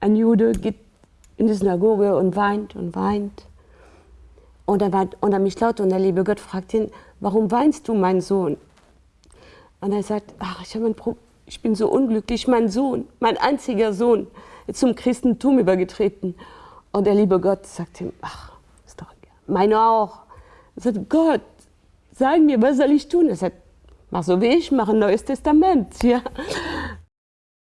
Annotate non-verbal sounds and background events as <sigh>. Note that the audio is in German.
ein Jude geht in die Synagoge und weint und weint. Und er war unter mich laut und der liebe Gott fragt ihn, warum weinst du, mein Sohn? Und er sagt, ach, ich, ein ich bin so unglücklich, mein Sohn, mein einziger Sohn, ist zum Christentum übergetreten. Und der liebe Gott sagt ihm, ach, ist doch egal. Meine auch. Er sagt, Gott, sag mir, was soll ich tun? Er sagt, mach so wie ich, mach ein neues Testament. <laughs> Ja.